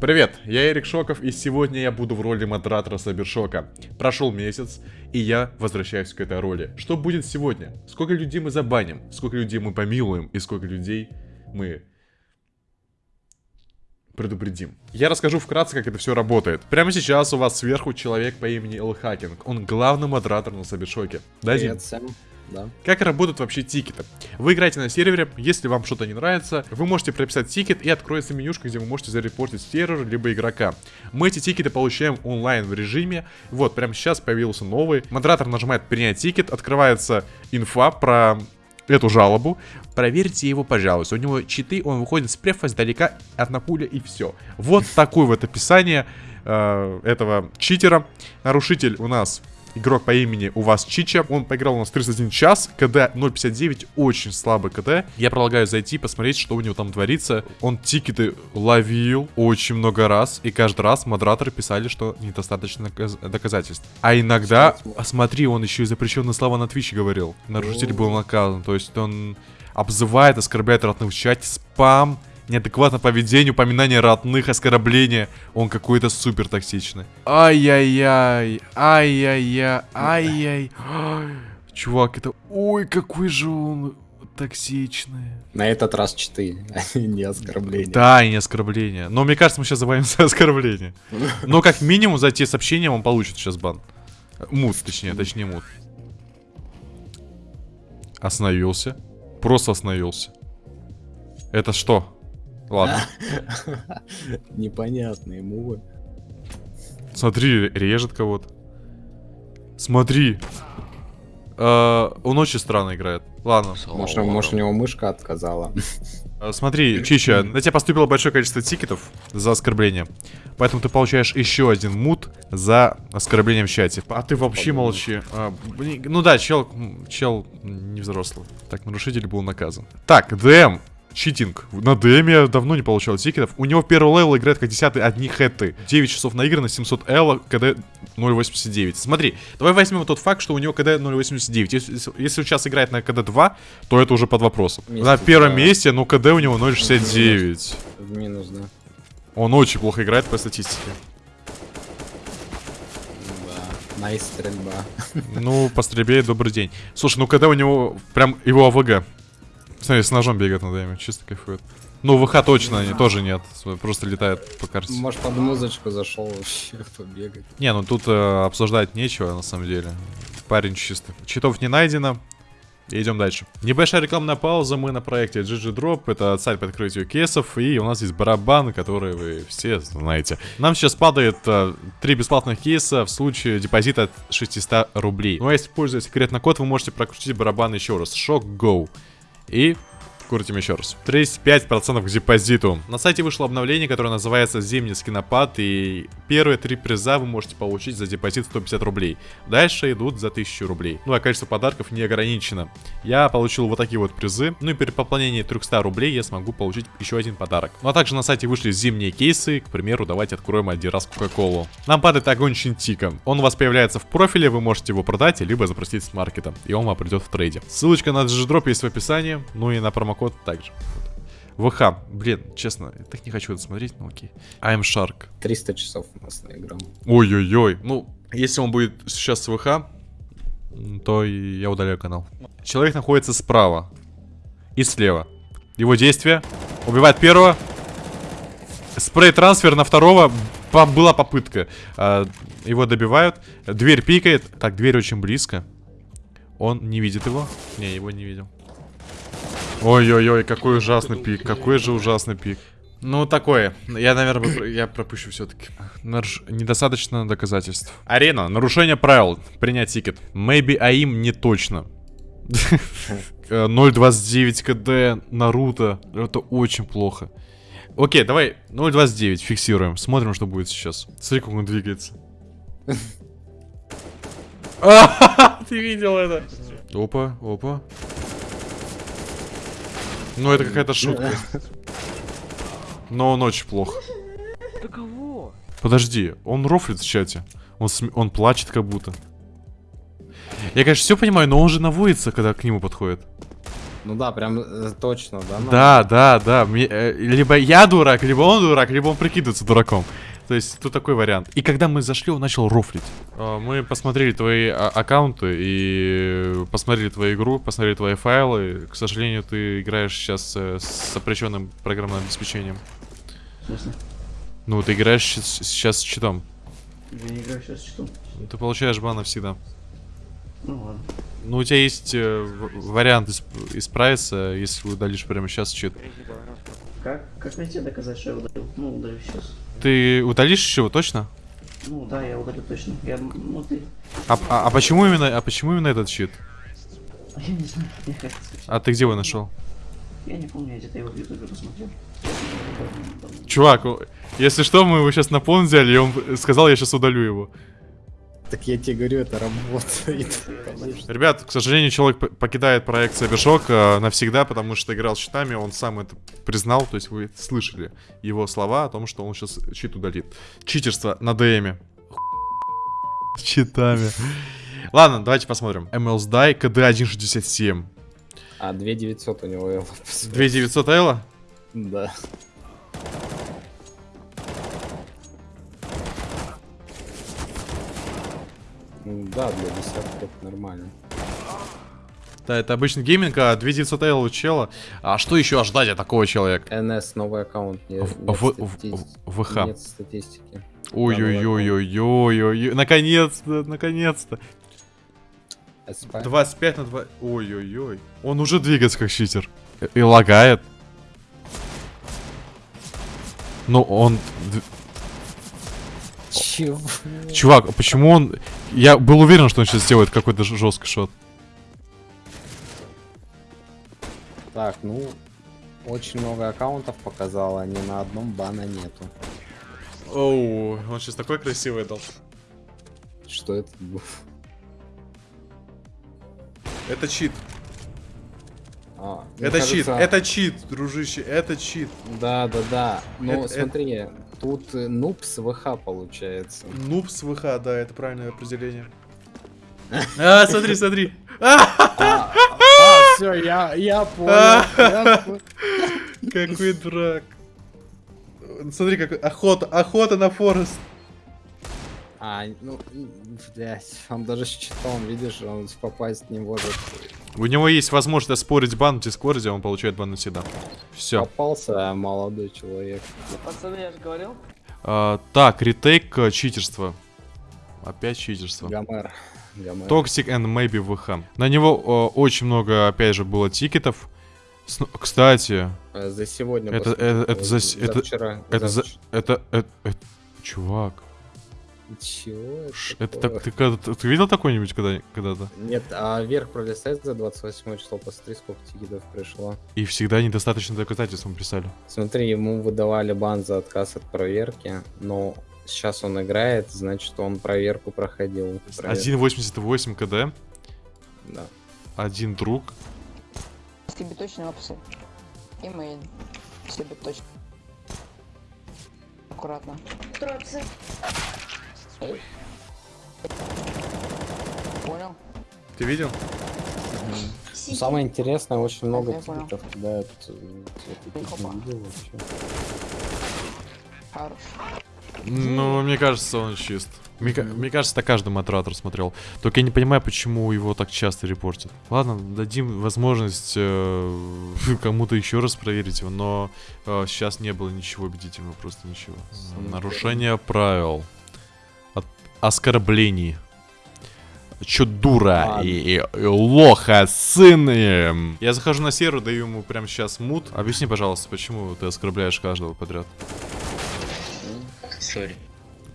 Привет, я Эрик Шоков, и сегодня я буду в роли модератора CyberShoke а. Прошел месяц, и я возвращаюсь к этой роли. Что будет сегодня? Сколько людей мы забаним? Сколько людей мы помилуем? И сколько людей мы предупредим. Я расскажу вкратце, как это все работает. Прямо сейчас у вас сверху человек по имени Элхакинг. Он главный модератор на CyberShoke. Да, Привет всем. Да. Как работают вообще тикеты? Вы играете на сервере, если вам что-то не нравится, вы можете прописать тикет и откроется менюшка, где вы можете зарепортить сервер, либо игрока. Мы эти тикеты получаем онлайн в режиме. Вот, прямо сейчас появился новый. Модератор нажимает принять тикет, открывается инфа про эту жалобу. Проверьте его, пожалуйста. У него читы, он выходит с префа издалека, одна пуля и все. Вот такое вот описание э, этого читера. Нарушитель у нас игрок по имени у вас Чича. Он поиграл у нас 31 час. КД 0.59. Очень слабый КД. Я предлагаю зайти, посмотреть, что у него там творится. Он тикеты ловил очень много раз. И каждый раз модераторы писали, что недостаточно доказательств. А иногда, а смотри, он еще и запрещенные слова на Твиче говорил. Нарушитель был наказан. То есть он обзывает, оскорбляет родных в чате, спам, неадекватное поведение, упоминание родных, оскорбления. Он какой-то супер токсичный. Ай-яй-яй, ай-яй-яй, ай-яй. Чувак, это... Ой, какой же он токсичный. На этот раз читы, а не оскорбления. Да, и не оскорбления. Но мне кажется, мы сейчас забавим за оскорбление. Но как минимум за те сообщения он получит сейчас бан. Мут, точнее, точнее мут. Остановился. Просто остановился. Это что? Ладно. Непонятные мувы. Смотри, режет кого-то. Смотри. Uh, он очень странно играет. Ладно. Может, может у него мышка отказала. Uh, смотри, Чича, на тебя поступило большое количество тикетов за оскорбление. Поэтому ты получаешь еще один мут за оскорбление в чате. А ты вообще молчи. А, ну да, чел, чел не взрослый. Так, нарушитель был наказан. Так, ДМ cheating. На ДМ я давно не получал тикетов. У него первый level играет как 10 одни хэды. 9 часов наиграно, 700 ELO, КД 0.89. Смотри, давай возьмем тот факт, что у него КД 0.89. Если, если сейчас играет на КД 2, то это уже под вопросом. Месяц, на первом да. месте, но КД у него 0.69. В минус, да. Он очень плохо играет по статистике. Nice стрельба. Ну, по стрельбе добрый день. Слушай, ну когда у него прям его АВГ Смотри, с ножом бегает на дайме, чисто кайфует. Ну, ВХ точно они тоже нет, просто летает по карте. Может, под музычку зашел вообще побегать. Не, ну тут э, обсуждать нечего, на самом деле. Парень чисто. Читов не найдено. идем дальше. Небольшая рекламная пауза. Мы на проекте GG Drop. Это цель по открытию кейсов. И у нас есть барабан, который вы все знаете. Нам сейчас падает э, 3 бесплатных кейса в случае депозита от 600 рублей. Ну а если используя секретный код, вы можете прокрутить барабан еще раз. Shock Go. И Крутим еще раз. 35% к депозиту. На сайте вышло обновление, которое называется Зимний скинопад. И первые три приза вы можете получить за депозит 150 рублей. Дальше идут за 1000 рублей. Ну а количество подарков не ограничено. Я получил вот такие вот призы. Ну и при пополнении 300 рублей я смогу получить еще один подарок. Ну а также на сайте вышли зимние кейсы. К примеру, давайте откроем один раз Кока-Колу. Нам падает огонь Чинтика. Он у вас появляется в профиле, вы можете его продать, либо запросить с маркета. И он вам придет в трейде. Ссылочка на GGDrop есть в описании. Ну и на промокод промокод также. ВХ, блин, честно, я так не хочу это смотреть, но окей. I'm Shark. 300 часов у нас наиграл. Ой-ой-ой, ну, если он будет сейчас с ВХ, то я удаляю канал. Человек находится справа и слева. Его действие. Убивает первого. Спрей-трансфер на второго. Была попытка. А, его добивают. Дверь пикает. Так, дверь очень близко. Он не видит его. Не, его не видел. Ой-ой-ой, какой ужасный пик, какой же ужасный пик. Ну, такое. Я, наверное, я пропущу все-таки. Недостаточно доказательств. Арена. Нарушение правил. Принять тикет. Maybe АИМ не точно. 0.29 КД, Наруто. Это очень плохо. Окей, давай 0.29 фиксируем. Смотрим, что будет сейчас. Смотри, как он двигается. Ты видел это? Опа, опа. Ну, это какая-то шутка. Но он очень плохо. Да кого? Подожди, он рофлит в чате. Он, см... он плачет как будто. Я, конечно, все понимаю, но он же наводится, когда к нему подходит. Ну да, прям э, точно, да? ну, Да, да, да. Мне, э, либо я дурак, либо он дурак, либо он прикидывается дураком. То есть тут такой вариант. И когда мы зашли, он начал рофлить. А, Мы посмотрели твои а- аккаунты и посмотрели твою игру, посмотрели твои файлы. К сожалению, ты играешь сейчас э, с запрещенным программным обеспечением. Смысле? Ну, ты играешь сейчас с читом. Я не играю сейчас с читом. Ты получаешь бан навсегда. Ну ладно. Ну, у тебя есть э, вариант исп- исправиться, если удалишь прямо сейчас чит. Как, как тебе доказать, что я удалил? Ну, удалю сейчас. Ты удалишь его точно? Ну да, я удалю точно. Я, ну ты... А, а- а почему именно, а почему именно этот щит? А Я не знаю, я. А ты где его нашел? Я не помню, я где-то его в ютубе посмотрел. Чувак, если что, мы его сейчас на пон взяли, и он сказал, я сейчас удалю его. Так я тебе говорю, это работает. Ребят, к сожалению, человек покидает проект Cybershock э, навсегда, потому что играл с щитами, он сам это признал, то есть вы слышали его слова о том, что он сейчас щит удалит. Читерство на ДМе. С Читами. Ладно, давайте посмотрим. MLS Die KD 1.67. А 2900 у него Элла. 2900 Элла? Да. Ну Да, для десятки это нормально. Да, это обычный гейминг, а 2900 Элла у чела. А что еще ожидать от такого человека? НС новый аккаунт. Не- В- нет в- в- ВХ. Нет статистики. Ой-ой-ой-ой-ой-ой. Наконец-то, наконец-то. СП. 25 на 2. Ой-ой-ой. Он уже двигается как читер. И лагает. Ну, он... Чего? Чувак, а почему он... Я был уверен, что он сейчас сделает какой-то жесткий шот. Так, ну, очень много аккаунтов показало, ни на одном бана нету. Оу, он сейчас такой красивый дал. Что это было? Это чит. А, Это чит. кажется- Это чит, дружище. Это чит. Да, да, да. Ну, Это- смотри, тут э, нуб с ВХ получается. Нуб с ВХ, да, это правильное определение. А, смотри, смотри. А, А, все, я, я понял. Какой дурак. Смотри, как охота, охота на Форест. А, ну, блять, он даже с читом, видишь, он попасть не может. У него есть возможность оспорить бан в Дискорде, он получает бан навсегда. Все. Попался молодой человек. Пацаны, я же говорил. так, ретейк э, читерство. Опять читерство. Гомер. Гомер. Toxic and maybe VH. На него э, очень много, опять же, было тикетов. С- Кстати, Э, За сегодня. Это- посмотрел, это- это за с- это- вчера. это за... вч- Это, это, это- Чувак, Чего? ш- это так, ты, когда- ты видел такой-нибудь когда- когда-то? Нет, а вверх пролистать за 28 число, посмотри, сколько тикетов пришло. И всегда недостаточно доказательств мы писали. Смотри, ему выдавали бан за отказ от проверки, но сейчас он играет, значит, он проверку проходил. Провер- 1.88 КД, Да. один друг. Тебе точно опсы. И мейн. Тебе точно. Аккуратно. Троцы. Понял? Ты видел? Ну, Самое интересное, очень много тикетов кидают. э. Ну, мне кажется, он чист. Мне, мне кажется, так каждый модератор смотрел. Только я не понимаю, почему его так часто репортят. Ладно, дадим возможность э, кому-то еще раз проверить его, но э, сейчас не было ничего убедительного, просто ничего. Нарушение правил. Оскорблений. Чё дура и, и- и лоха, сын. Я захожу на сервер, даю ему прямо сейчас мут. Объясни, пожалуйста, почему ты оскорбляешь каждого подряд? Sorry.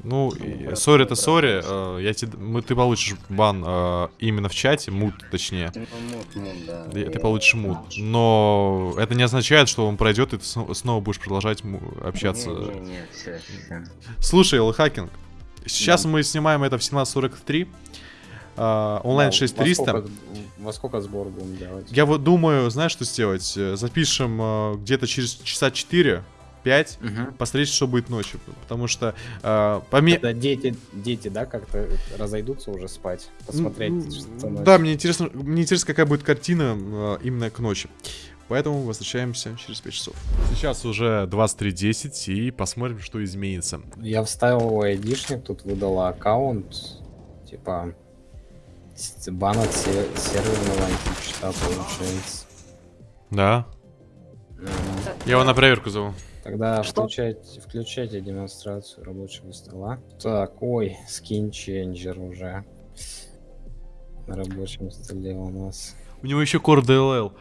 Ну, и- sorry это sorry, э, я тебе, мы, ты получишь бан э, именно в чате, мут точнее. Ну, мут, да. Ты получишь мут. Но это не означает, что он пройдет, и ты сно- снова будешь продолжать общаться. Не, не, не, все, все. Слушай, Лхакинг, сейчас мы снимаем это в 17.43. э, онлайн Да, 6300. Во сколько, во сколько сбор будем делать? Я вот думаю, знаешь, что сделать? Э, Запишем э, где-то через часа 4 5, Мгм. посмотреть, что будет ночью. Потому что э, поме- Это дети, дети, да, как-то разойдутся уже спать, посмотреть, М, что. Да, мне интересно, мне интересно, какая будет картина э, именно к ночи. Поэтому возвращаемся через 5 часов. Сейчас уже 23.10 и посмотрим, что изменится. Я вставил айдишник, тут выдала аккаунт, типа, бан от се- серверного античита получается. Да. М, Я его на проверку зову. Тогда Что? включайте, включайте демонстрацию рабочего стола. Так, ой, скин ченджер уже на рабочем столе у нас. У него еще Core DLL.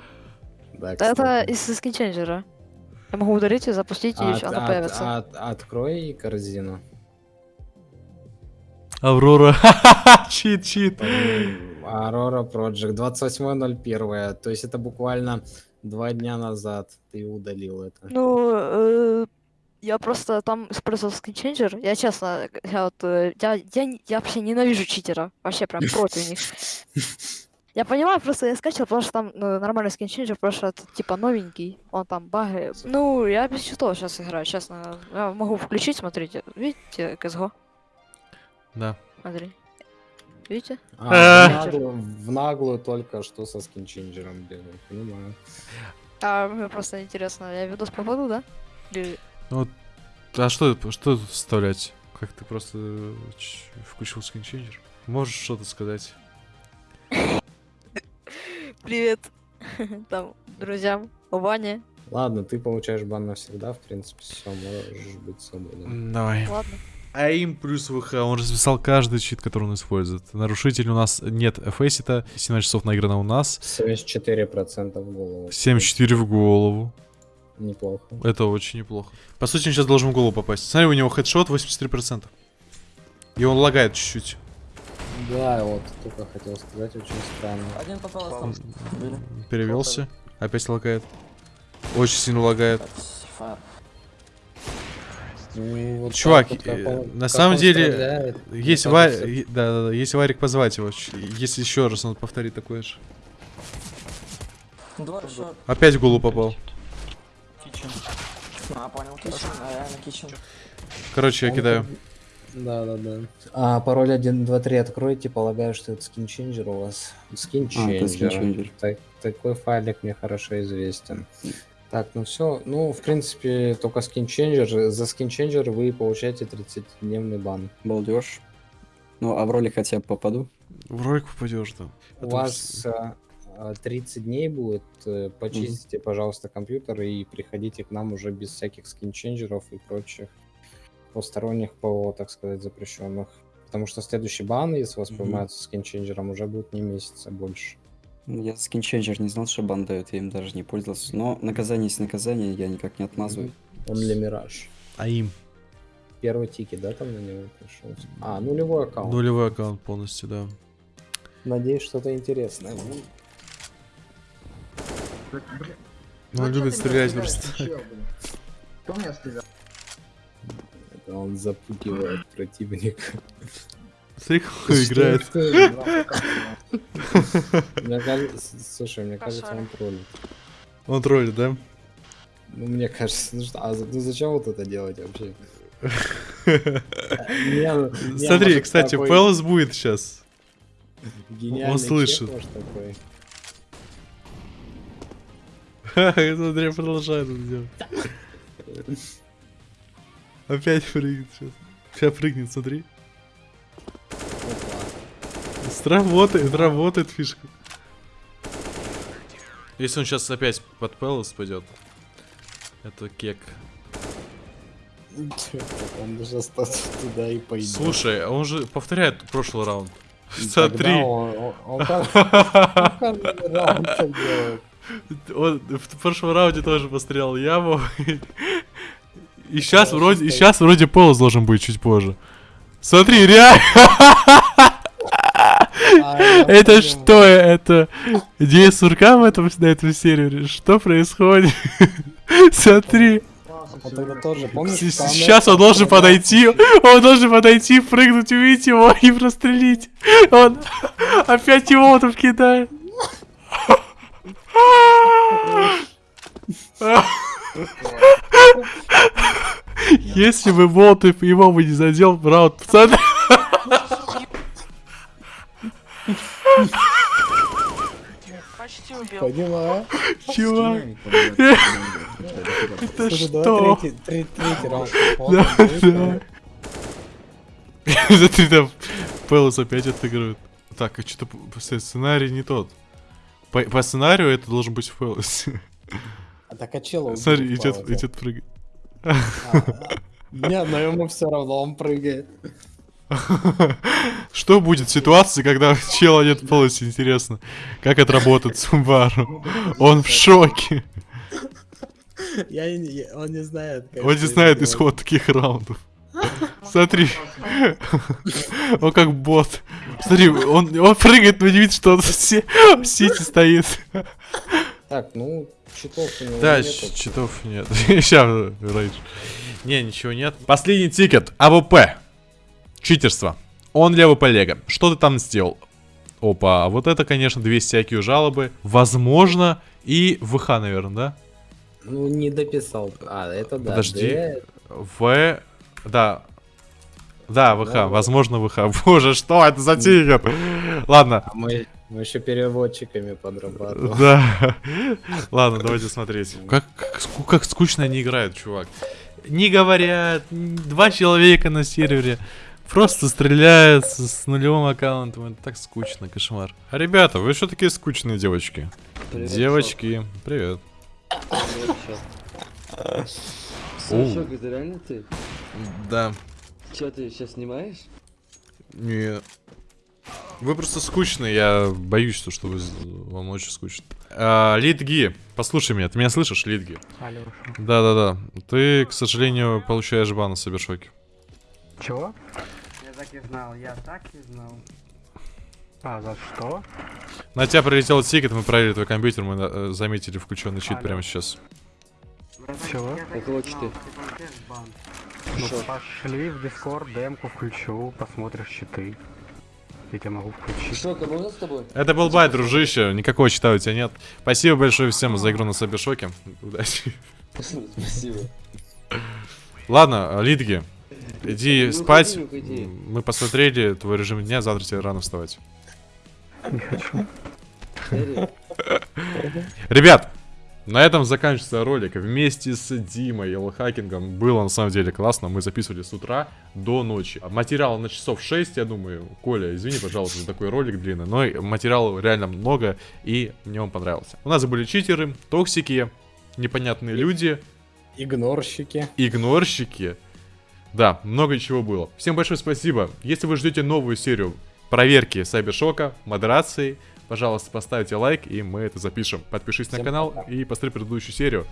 Да, Это из скинченджера. Я могу удалить и запустить, и От- еще она от- появится. от- открой корзину. Аврора. Чит, чит. Aurora Project 28.01. То есть это буквально два дня назад ты удалил это. Ну, э, я просто там использовал скинченджер. Я честно, я вот, э, я, я, я вообще ненавижу читеров. Вообще прям против них. Я понимаю, просто я скачал, потому что там ну, нормальный скинченджер, просто это, типа новенький, он там баги. Ну, я без читов сейчас играю, честно. Я могу включить, смотрите. Видите, CSGO? Да. Смотри. Видите? А, Э. в, наглую, в наглую только что со скинченджером бегал, понимаю. А мне просто интересно, я видос попаду, да? Или... А что, что тут вставлять? Как ты просто э, включил скинченджер? Можешь что-то сказать? Привет там друзьям, Ване. Ладно, ты получаешь бан навсегда, в принципе, все, можешь быть свободен. Давай. Ладно. АИМ плюс ВХ, он расписал каждый чит, который он использует. Нарушитель у нас нет фейсита, 17 часов наиграно у нас. 74% в голову. 7-4 в голову. Неплохо. Это очень неплохо. По сути, он сейчас должен в голову попасть. Смотри, у него хедшот 83%. И он лагает чуть-чуть. Да, вот только хотел сказать, очень странно. Один попал остался. Были. Перевелся. Опять лагает. Очень сильно лагает. Ну, вот Чувак, так вот, как э, он- на как самом деле, стреляет, Есть е- да, да, да, есть Варик позвать его, если еще раз он повторит такое же. Два. Опять в голову попал. А, понял, кичен. А, реально кичен. Короче, я он кидаю. Да, да, да. А, пароль 1, 2, 3 откройте, полагаю, что это скинченджер у вас. Скинченджер. скинченджер. Так- такой файлик мне хорошо известен. Так, ну все. Ну, в принципе, только скинченджер. За скинченджер вы получаете 30-дневный бан. Балдеж. Ну, а в роли хотя бы попаду. В ролик попадешь, да. У Это вас а, а, 30 дней будет. э, Почистите, пожалуйста, компьютер и приходите к нам уже без всяких скинченджеров и прочих посторонних ПО, так сказать, запрещенных. Потому что следующий бан, если вас Мгм. поймают с скинченджером, уже будет не месяца больше. Ну, Я скинченджер не знал, что бан дает, я им даже не пользовался. Но наказание есть наказание, я никак не отмазываю. Он для Мираж. АИМ. Первый тикет, да, там на него пришел? А, нулевой аккаунт. Нулевой аккаунт полностью, да. Надеюсь, что-то интересное. будет. Ну, он любит стрелять просто. Кто меня стрелял? Это он запугивает противника. Смотри, как он играет. Слушай, мне кажется, он троллит. Он троллит, да? Ну, мне кажется, ну что, а ну зачем вот это делать вообще? Смотри, кстати, Пелос будет сейчас. он слышит. Смотри, продолжает это делать. Опять прыгнет сейчас. Сейчас прыгнет, смотри. Сработает, работает фишка. Если он сейчас опять под Пелос пойдет, это кек. Он даже остался туда и пойдет. Слушай, а он же повторяет прошлый раунд. Смотри. Он в прошлом раунде тоже пострелял яму. И сейчас вроде, и сейчас вроде Пелос должен быть чуть позже. Смотри, реально. А, Это что? Это идея сурка в этом, на этом сервере? Что происходит? Смотри. Там Сейчас он должен подойти, он должен подойти, прыгнуть, увидеть его и прострелить. Он опять его там кидает. Если бы болт его бы не задел, раунд в. Почти убил. Поняла? Чувак, это что? третий, раунд. Да, да. Смотри, там Пелос опять отыгрывает. Так, а что-то сценарий не тот. По, по сценарию это должен быть Пелос. А так а чела Смотри, идет, идет прыгать. А, Не, но ему все равно он прыгает. Что будет в ситуации, когда чела нет в полосе, интересно? Как отработает Сумбару? Он в шоке. Я, я- он не знает. как Он не знает делать. исход таких раундов. Смотри. Он как бот. Смотри, он, он прыгает, но не видит, что он в си- в сити стоит. Так, ну, читов у него Да, нету. читов нет. Сейчас, рейдж. Не, ничего нет. Последний тикет. АВП. Читерство. Он для АВП Лего. Что ты там сделал? Опа, а вот это, конечно, две всякие жалобы. Возможно, и ВХ, наверное, да? Ну, не дописал. А, это да. Подожди. Д. В... Да. Да, ВХ, Да, возможно, ВХ. Боже, что это за тикет? Ладно, А мы, мы еще переводчиками подрабатываем. Да. Ладно, давайте смотреть. Как, как, как скучно они играют, чувак. Не говорят, н- два человека на сервере. Просто стреляют с, нулевым аккаунтом. Это так скучно, кошмар. А ребята, вы что такие скучные девочки? девочки, привет. Оу. Сашок, это реально ты? Да. Че, ты сейчас снимаешь? Не. Вы просто скучные, я боюсь, что, что вы, вам очень скучно. А, Литги, послушай меня, ты меня слышишь, Литги? Да-да-да. Ты, к сожалению, получаешь бан на CyberShoke. Чего? Я так и знал, я так и знал. А, за что? На тебя прилетел тикет, мы проверили твой компьютер, мы э, заметили включенный чит Алло. прямо сейчас. Чего? Около ты. Ну, пошли в Discord, демку включу, посмотришь читы. Я тебя могу включить. Шок, а можно с тобой? Это был байт, дружище, никакого чита у тебя нет. Спасибо большое всем за игру на Сабершоке. Удачи. Спасибо. Ладно, Литги, иди Ну, спать. уходи, уходи. Мы посмотрели твой режим дня, завтра тебе рано вставать. Не хочу. Ребят, на этом заканчивается ролик. Вместе с Димой и Лохакингом было на самом деле классно. Мы записывали с утра до ночи. Материала на часов 6, я думаю. Коля, извини, пожалуйста, за такой ролик длинный. Но материала реально много, и мне он понравился. У нас были читеры, токсики, непонятные люди, Игнорщики. игнорщики. Да, много чего было. Всем большое спасибо. Если вы ждете новую серию проверки Сайбершока, модерации, пожалуйста, поставьте лайк, и мы это запишем. Подпишись на Всем канал пока. и посмотри предыдущую серию.